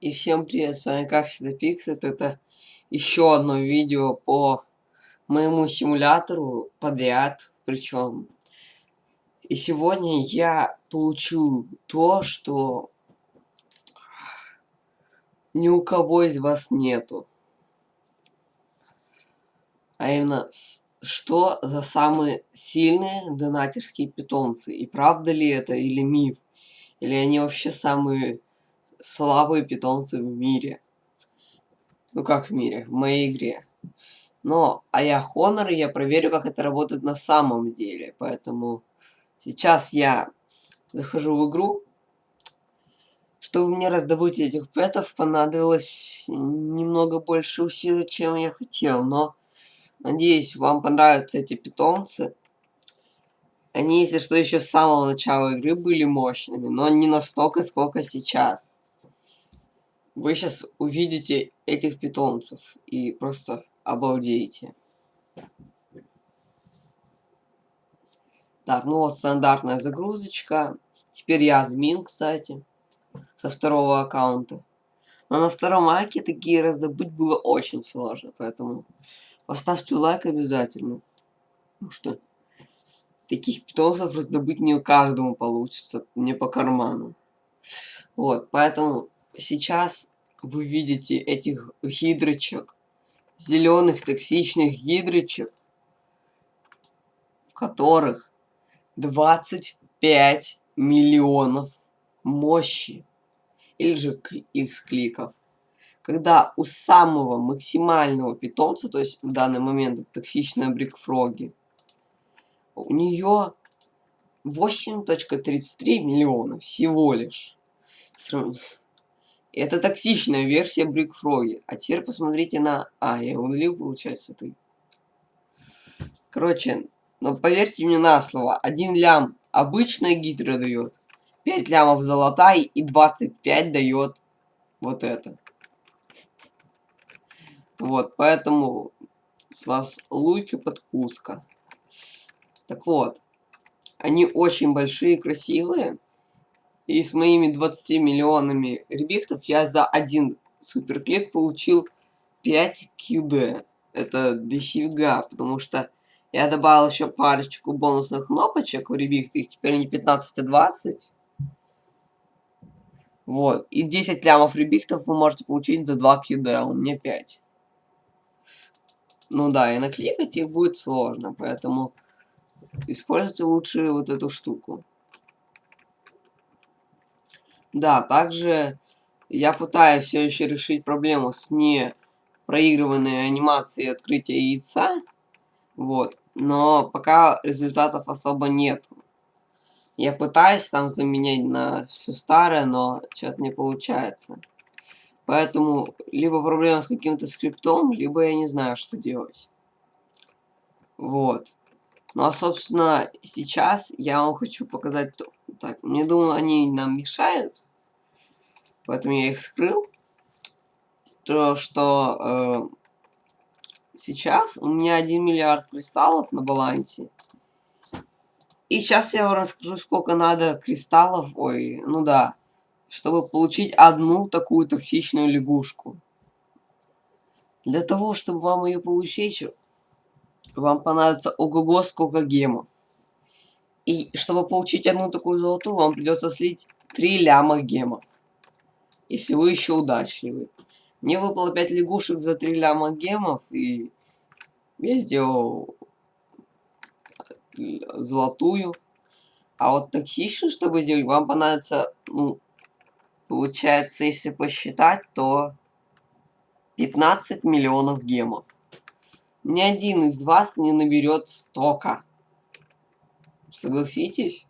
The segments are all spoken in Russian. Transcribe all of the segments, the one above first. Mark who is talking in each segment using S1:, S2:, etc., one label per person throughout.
S1: И всем привет, с вами как всегда Пиксет. Это еще одно видео по моему симулятору подряд. Причем. И сегодня я получу то, что ни у кого из вас нету. А именно, что за самые сильные донатерские питомцы. И правда ли это или миф? Или они вообще самые слабые питомцы в мире. Ну как в мире, в моей игре. Но, а я Honor, и я проверю, как это работает на самом деле. Поэтому сейчас я захожу в игру. Чтобы мне раздобыть этих пэтов, понадобилось немного больше усилий, чем я хотел. Но, надеюсь, вам понравятся эти питомцы. Они, если что, еще с самого начала игры были мощными, но не настолько, сколько сейчас вы сейчас увидите этих питомцев и просто обалдеете. Так, ну вот стандартная загрузочка. Теперь я админ, кстати, со второго аккаунта. Но на втором аке такие раздобыть было очень сложно, поэтому поставьте лайк обязательно. Потому что таких питомцев раздобыть не у каждому получится, не по карману. Вот, поэтому сейчас вы видите этих гидрочек, зеленых токсичных гидрочек, в которых 25 миллионов мощи или же x кликов. Когда у самого максимального питомца, то есть в данный момент токсичная брикфроги, у нее 8.33 миллиона всего лишь. Это токсичная версия Брикфроги. А теперь посмотрите на... А, я удалил, получается, ты. Короче, но поверьте мне на слово. Один лям обычная гидра дает. 5 лямов золотая и 25 дает вот это. Вот, поэтому с вас луки подкуска. Так вот, они очень большие красивые. И с моими 20 миллионами ребихтов я за один суперклик получил 5 QD. Это дофига, потому что я добавил еще парочку бонусных кнопочек в ребихты, их теперь не 15, а 20. Вот. И 10 лямов ребихтов вы можете получить за 2 QD, а у меня 5. Ну да, и накликать их будет сложно, поэтому используйте лучше вот эту штуку. Да, также я пытаюсь все еще решить проблему с не проигрыванной анимацией открытия яйца. Вот. Но пока результатов особо нет. Я пытаюсь там заменять на все старое, но что-то не получается. Поэтому либо проблема с каким-то скриптом, либо я не знаю, что делать. Вот. Ну а, собственно, сейчас я вам хочу показать... Так, мне думаю, они нам мешают. Поэтому я их скрыл. То, что э, сейчас у меня 1 миллиард кристаллов на балансе. И сейчас я вам расскажу, сколько надо кристаллов, ой, ну да, чтобы получить одну такую токсичную лягушку. Для того, чтобы вам ее получить, вам понадобится ого-го сколько гемов. И чтобы получить одну такую золотую, вам придется слить 3 ляма гемов если вы еще удачливый. Мне выпало 5 лягушек за 3 ляма гемов, и я сделал золотую. А вот токсичную, чтобы сделать, вам понадобится, ну, получается, если посчитать, то 15 миллионов гемов. Ни один из вас не наберет столько. Согласитесь?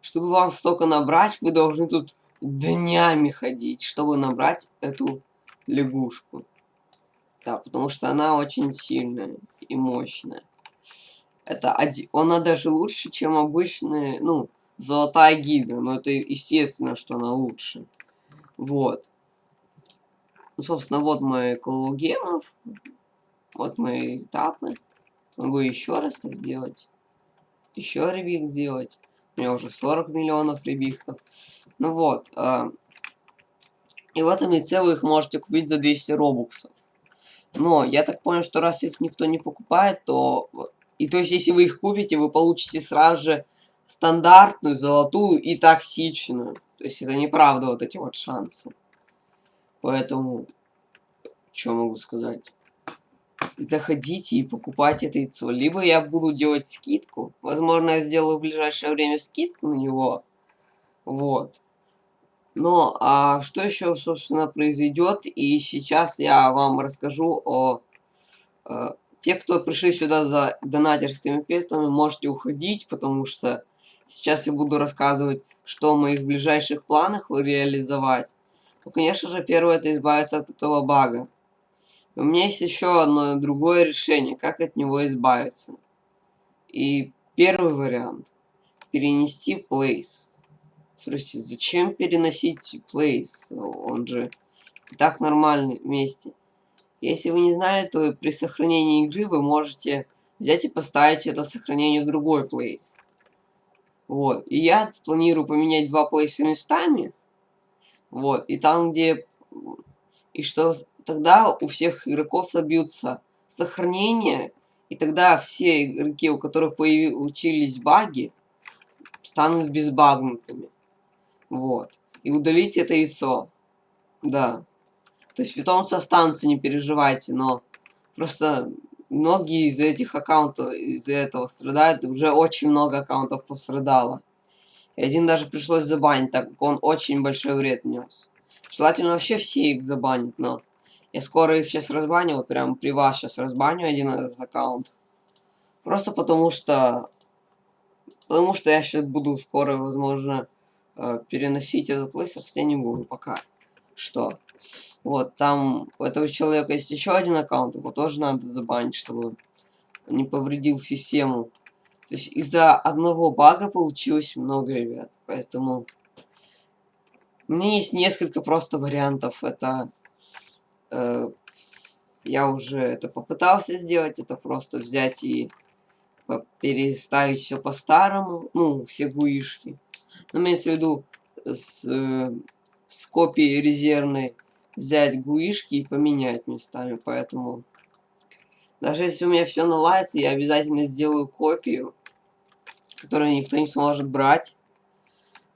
S1: Чтобы вам столько набрать, вы должны тут днями ходить, чтобы набрать эту лягушку. Да, потому что она очень сильная и мощная. Это один, она даже лучше, чем обычная, ну, золотая гидра. Но это естественно, что она лучше. Вот. Ну, собственно, вот мои коллогемов. Вот мои этапы. Могу еще раз так сделать. Еще ребик сделать. У меня уже 40 миллионов ребихтов. Ну вот. Э, И в этом яйце вы их можете купить за 200 робуксов. Но я так понял, что раз их никто не покупает, то... И то есть, если вы их купите, вы получите сразу же стандартную, золотую и токсичную. То есть, это неправда вот эти вот шансы. Поэтому, что могу сказать? Заходите и покупайте это яйцо. Либо я буду делать скидку. Возможно, я сделаю в ближайшее время скидку на него. Вот. Но, а что еще, собственно, произойдет? И сейчас я вам расскажу о... о те, кто пришли сюда за донатерскими петами, можете уходить, потому что сейчас я буду рассказывать, что в моих ближайших планах реализовать. Ну, конечно же, первое это избавиться от этого бага. У меня есть еще одно другое решение, как от него избавиться. И первый вариант. Перенести place. Слушайте, зачем переносить place? Он же и так нормальный вместе. Если вы не знаете, то при сохранении игры вы можете взять и поставить это сохранение в другой place. Вот. И я планирую поменять два плейса местами. Вот. И там, где... И что тогда у всех игроков собьются сохранения. И тогда все игроки, у которых появились баги, станут безбагнутыми. Вот. И удалить это яйцо. Да. То есть питомцы останутся, не переживайте, но просто многие из этих аккаунтов из-за этого страдают. Уже очень много аккаунтов пострадало. И один даже пришлось забанить, так как он очень большой вред нес. Желательно вообще все их забанить, но я скоро их сейчас разбаню, прям при вас сейчас разбаню один этот аккаунт. Просто потому что... Потому что я сейчас буду скоро, возможно, э, переносить этот плейс, хотя не буду пока. Что? Вот, там у этого человека есть еще один аккаунт, его тоже надо забанить, чтобы не повредил систему. То есть из-за одного бага получилось много, ребят. Поэтому у меня есть несколько просто вариантов. Это э, я уже это попытался сделать. Это просто взять и переставить все по-старому. Ну, все гуишки. Но имеется в виду с, э, с копией резервной взять гуишки и поменять местами. Поэтому даже если у меня все наладится, я обязательно сделаю копию которую никто не сможет брать.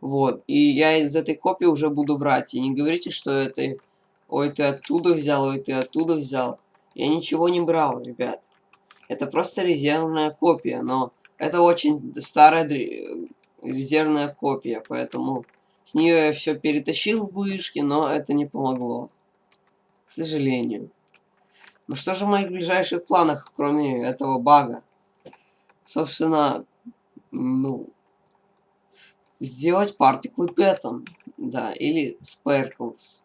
S1: Вот. И я из этой копии уже буду брать. И не говорите, что это... Ой, ты оттуда взял, ой, ты оттуда взял. Я ничего не брал, ребят. Это просто резервная копия, но это очень старая резервная копия, поэтому с нее я все перетащил в буишки, но это не помогло. К сожалению. Ну что же в моих ближайших планах, кроме этого бага? Собственно, ну, сделать партиклы пэтом, да, или sparkles,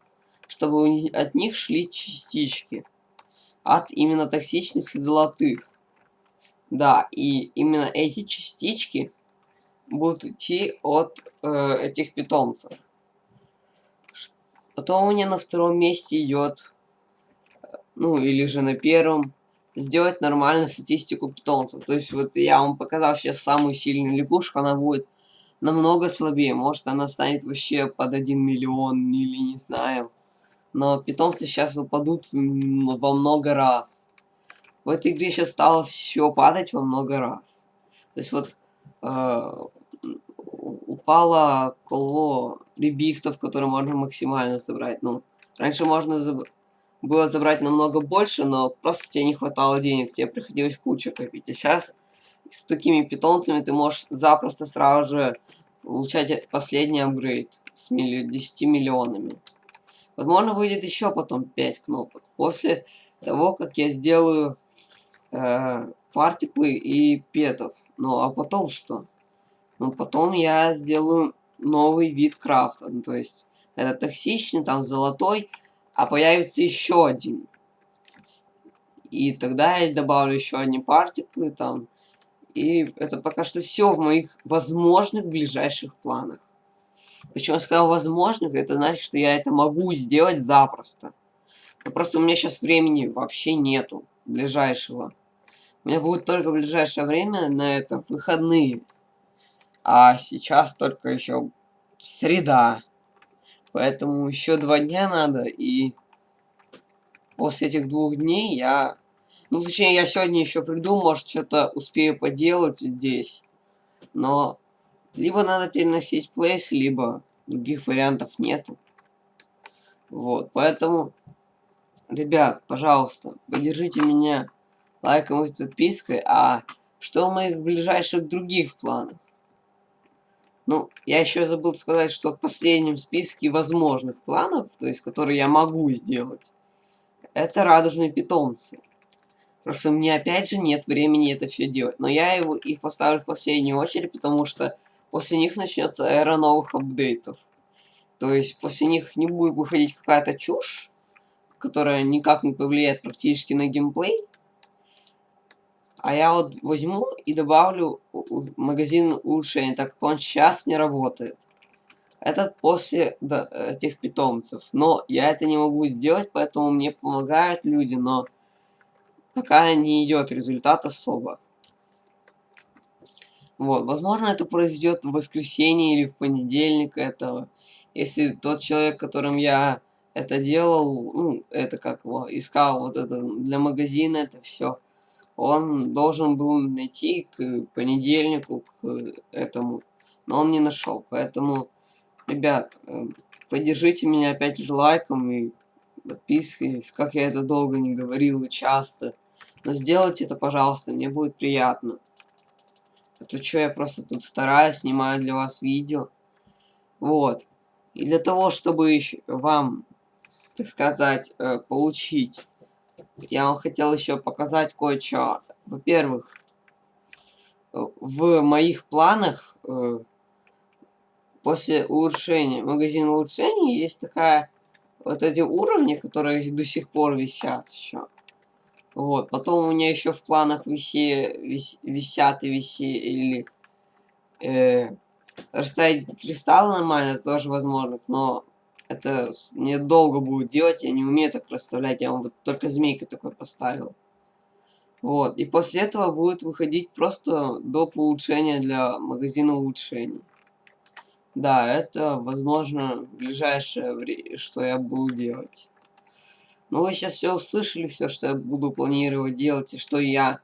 S1: чтобы от них шли частички, от именно токсичных и золотых. Да, и именно эти частички будут идти от э, этих питомцев. Потом у меня на втором месте идет, ну или же на первом, сделать нормальную статистику питомцев. То есть вот я вам показал сейчас самую сильную лягушку, она будет намного слабее. Может она станет вообще под 1 миллион или не знаю. Но питомцы сейчас упадут во много раз. В этой игре сейчас стало все падать во много раз. То есть вот э, упало коло ребихтов, которые можно максимально забрать. Ну, раньше можно забрать было забрать намного больше, но просто тебе не хватало денег, тебе приходилось кучу копить. А сейчас с такими питомцами ты можешь запросто сразу же получать последний апгрейд с милли 10 миллионами. Возможно, выйдет еще потом 5 кнопок. После того, как я сделаю э, партиклы и петов. Ну, а потом что? Ну, потом я сделаю новый вид крафта. Ну, то есть, это токсичный, там золотой а появится еще один. И тогда я добавлю еще одни партиклы там. И это пока что все в моих возможных ближайших планах. Почему я сказал возможных, это значит, что я это могу сделать запросто. Но просто у меня сейчас времени вообще нету ближайшего. У меня будет только в ближайшее время на это выходные. А сейчас только еще среда. Поэтому еще два дня надо, и после этих двух дней я... Ну, точнее, я сегодня еще приду, может, что-то успею поделать здесь. Но либо надо переносить плейс, либо других вариантов нету. Вот, поэтому, ребят, пожалуйста, поддержите меня лайком и подпиской. А что в моих ближайших других планах? Ну, я еще забыл сказать, что в последнем списке возможных планов, то есть которые я могу сделать, это радужные питомцы. Просто мне опять же нет времени это все делать. Но я его, их поставлю в последнюю очередь, потому что после них начнется эра новых апдейтов. То есть после них не будет выходить какая-то чушь, которая никак не повлияет практически на геймплей. А я вот возьму и добавлю магазин улучшений, так как он сейчас не работает. Это после да, этих питомцев. Но я это не могу сделать, поэтому мне помогают люди, но пока не идет результат особо. Вот, возможно, это произойдет в воскресенье или в понедельник этого. Если тот человек, которым я это делал, ну, это как его, искал вот это для магазина, это все он должен был найти к понедельнику, к этому, но он не нашел. Поэтому, ребят, э, поддержите меня опять же лайком и подпиской, как я это долго не говорил и часто. Но сделайте это, пожалуйста, мне будет приятно. А то что, я просто тут стараюсь, снимаю для вас видео. Вот. И для того, чтобы вам, так сказать, э, получить я вам хотел еще показать кое-что. Во-первых, в моих планах э, после улучшения, магазина улучшений, есть такая вот эти уровни, которые до сих пор висят еще. Вот, потом у меня еще в планах виси, вис, висят и виси, или э, расставить кристаллы нормально, тоже возможно, но это мне долго будет делать, я не умею так расставлять, я вам вот только змейку такой поставил. Вот, и после этого будет выходить просто доп. улучшения для магазина улучшений. Да, это, возможно, ближайшее время, что я буду делать. Ну, вы сейчас все услышали, все, что я буду планировать делать, и что я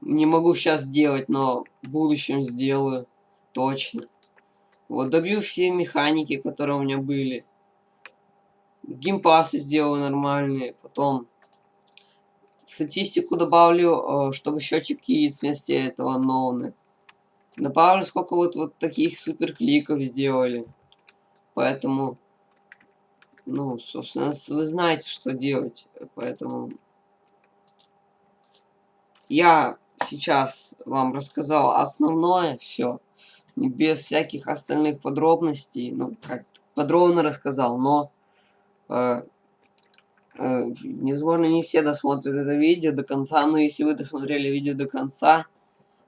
S1: не могу сейчас делать, но в будущем сделаю точно. Вот, добью все механики, которые у меня были геймпасы сделаю нормальные, потом в статистику добавлю, э, чтобы счетчик яиц вместо этого ноуны. Добавлю, сколько вот, вот таких супер кликов сделали. Поэтому, ну, собственно, вы знаете, что делать. Поэтому я сейчас вам рассказал основное, все. Без всяких остальных подробностей. Ну, как подробно рассказал, но э, э, возможно, не все досмотрят это видео до конца, но если вы досмотрели видео до конца,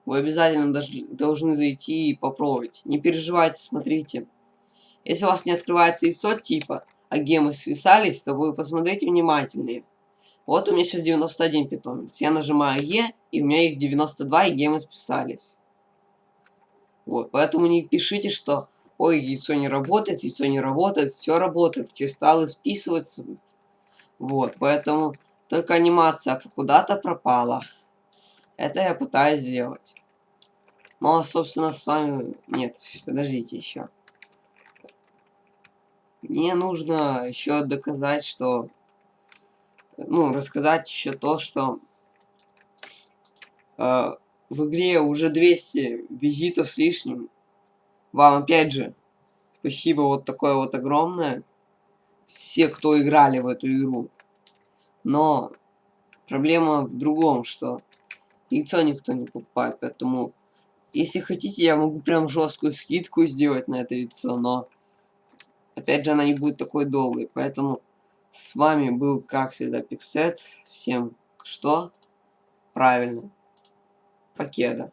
S1: вы обязательно должны зайти и попробовать. Не переживайте, смотрите. Если у вас не открывается яйцо типа, а гемы свисались, то вы посмотрите внимательнее. Вот у меня сейчас 91 питомец. Я нажимаю Е, и у меня их 92, и гемы списались. Вот, поэтому не пишите, что ой, яйцо не работает, яйцо не работает, все работает, кристаллы списываются. Вот, поэтому только анимация куда-то пропала. Это я пытаюсь сделать. Но, собственно, с вами... Нет, подождите еще. Мне нужно еще доказать, что... Ну, рассказать еще то, что... Э, в игре уже 200 визитов с лишним вам опять же спасибо вот такое вот огромное. Все, кто играли в эту игру. Но проблема в другом, что яйцо никто не покупает, поэтому если хотите, я могу прям жесткую скидку сделать на это яйцо, но опять же она не будет такой долгой, поэтому с вами был, как всегда, Пиксет. Всем что? Правильно. Покеда.